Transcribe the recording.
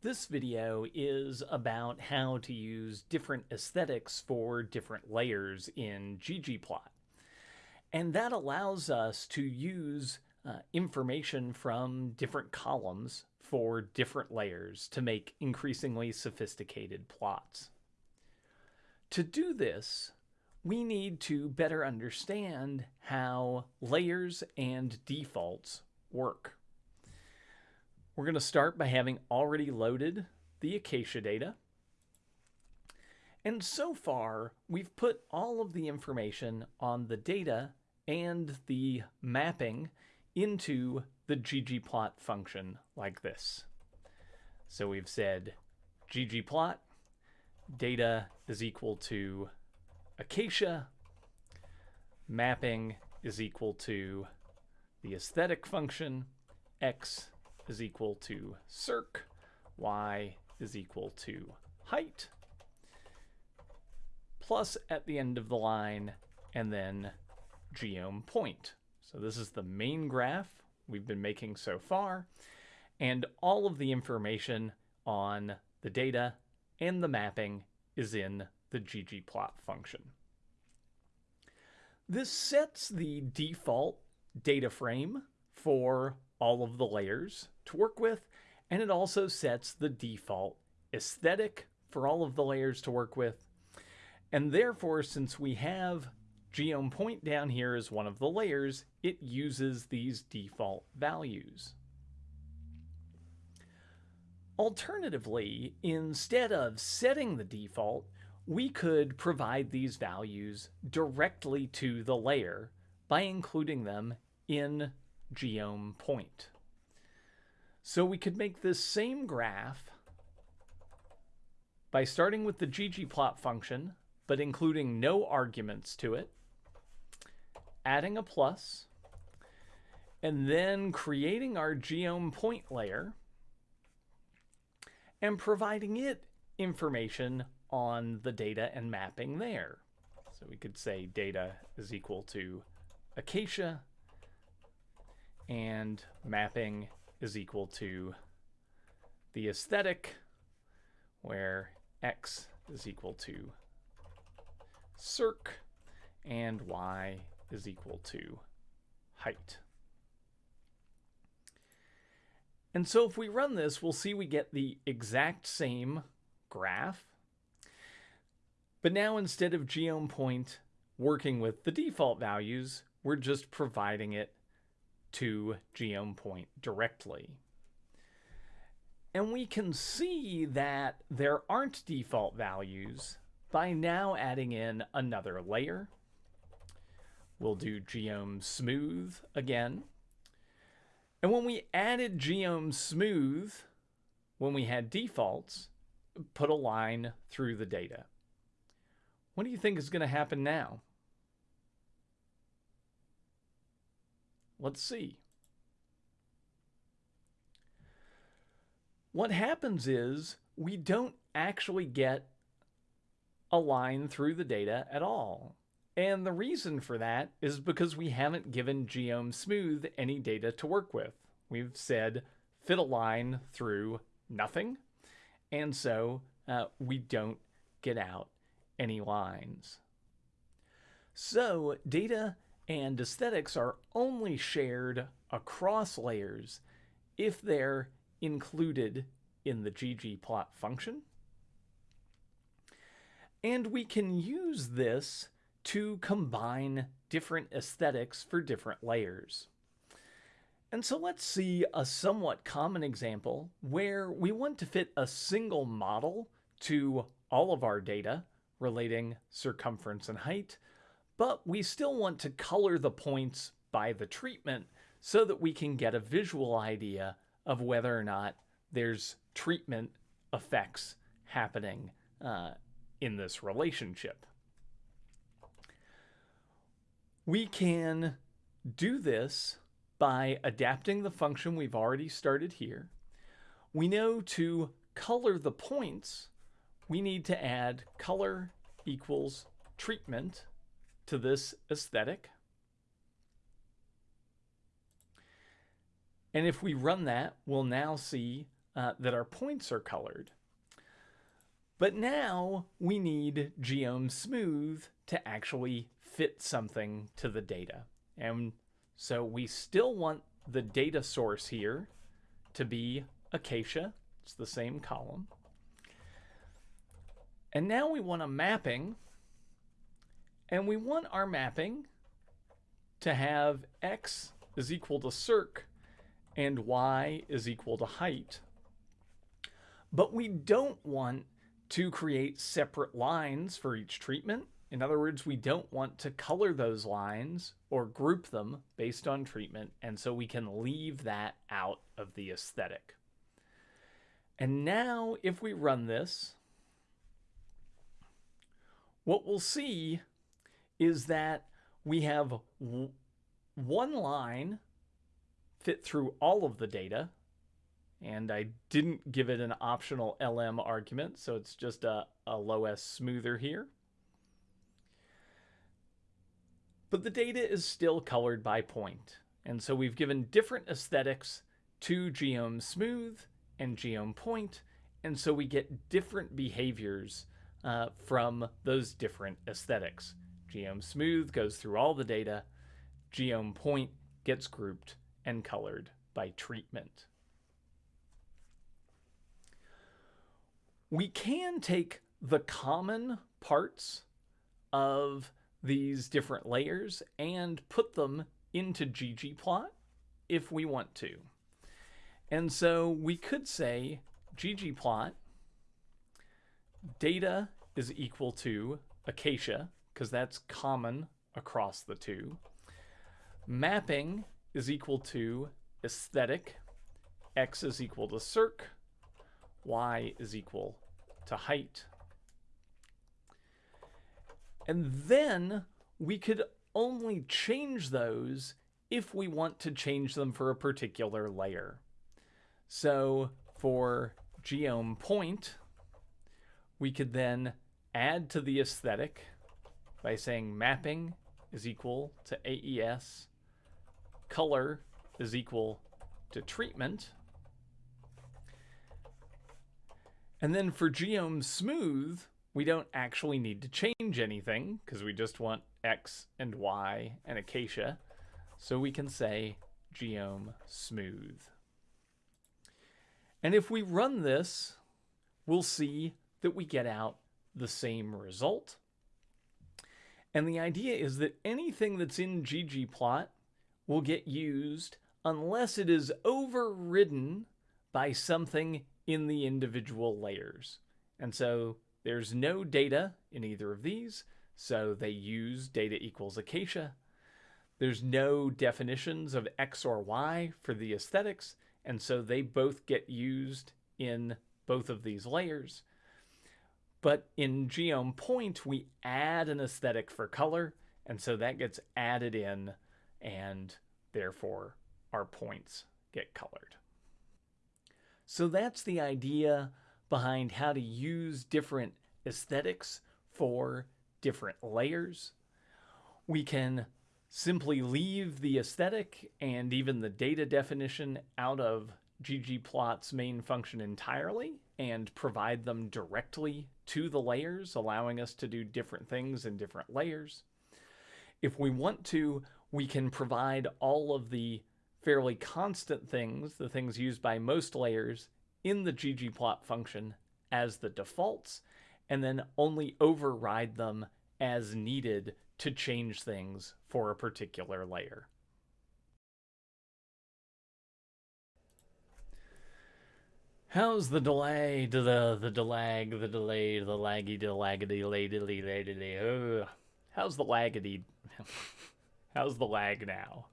This video is about how to use different aesthetics for different layers in ggplot. And that allows us to use uh, information from different columns for different layers to make increasingly sophisticated plots. To do this, we need to better understand how layers and defaults work. We're going to start by having already loaded the Acacia data. And so far, we've put all of the information on the data and the mapping into the ggplot function like this. So we've said ggplot data is equal to acacia, mapping is equal to the aesthetic function, x is equal to circ, y is equal to height, plus at the end of the line, and then geom point. So this is the main graph we've been making so far, and all of the information on the data and the mapping is in the ggplot function. This sets the default data frame for all of the layers to work with, and it also sets the default aesthetic for all of the layers to work with. And therefore, since we have geom point down here as one of the layers, it uses these default values. Alternatively, instead of setting the default, we could provide these values directly to the layer by including them in geom point. So we could make this same graph by starting with the ggplot function, but including no arguments to it, adding a plus, and then creating our geom point layer and providing it information on the data and mapping there. So we could say data is equal to acacia and mapping is equal to the aesthetic where x is equal to circ and y is equal to height. And so if we run this, we'll see we get the exact same graph. But now instead of geom point working with the default values, we're just providing it to geom point directly. And we can see that there aren't default values by now adding in another layer. We'll do geom smooth again. And when we added geom smooth, when we had defaults, put a line through the data. What do you think is going to happen now? Let's see. What happens is we don't actually get a line through the data at all. And the reason for that is because we haven't given Geom Smooth any data to work with. We've said fit a line through nothing, and so uh, we don't get out any lines. So data and aesthetics are only shared across layers if they're included in the ggplot function. And we can use this to combine different aesthetics for different layers. And so let's see a somewhat common example where we want to fit a single model to all of our data relating circumference and height, but we still want to color the points by the treatment so that we can get a visual idea of whether or not there's treatment effects happening uh, in this relationship. We can do this by adapting the function we've already started here. We know to color the points, we need to add color equals treatment to this aesthetic. And if we run that, we'll now see uh, that our points are colored. But now we need geom smooth to actually fit something to the data. And so we still want the data source here to be acacia. It's the same column. And now we want a mapping. And we want our mapping to have x is equal to circ and y is equal to height. But we don't want to create separate lines for each treatment. In other words, we don't want to color those lines or group them based on treatment, and so we can leave that out of the aesthetic. And now if we run this, what we'll see is that we have one line fit through all of the data, and I didn't give it an optional LM argument, so it's just a, a LOESS smoother here. But the data is still colored by point, and so we've given different aesthetics to geom smooth and geom point, and so we get different behaviors uh, from those different aesthetics. Geom smooth goes through all the data, geom point gets grouped and colored by treatment. We can take the common parts of these different layers and put them into ggplot if we want to. And so we could say ggplot data is equal to acacia, because that's common across the two. Mapping is equal to aesthetic, x is equal to circ, y is equal to height. And then we could only change those if we want to change them for a particular layer. So for geom point, we could then add to the aesthetic by saying mapping is equal to AES, color is equal to treatment, and then for geom smooth, we don't actually need to change anything because we just want X and Y and acacia. So we can say geom smooth. And if we run this, we'll see that we get out the same result. And the idea is that anything that's in ggplot will get used unless it is overridden by something in the individual layers. And so there's no data in either of these, so they use data equals acacia. There's no definitions of X or Y for the aesthetics, and so they both get used in both of these layers. But in Geom Point, we add an aesthetic for color, and so that gets added in, and therefore our points get colored. So that's the idea behind how to use different aesthetics for different layers. We can simply leave the aesthetic and even the data definition out of ggplot's main function entirely and provide them directly to the layers, allowing us to do different things in different layers. If we want to, we can provide all of the fairly constant things, the things used by most layers, in the ggplot function as the defaults, and then only override them as needed to change things for a particular layer. How's the delay to the the delag, the delay, the laggy, the laggedy, lady, How's the laggedy? How's the lag now?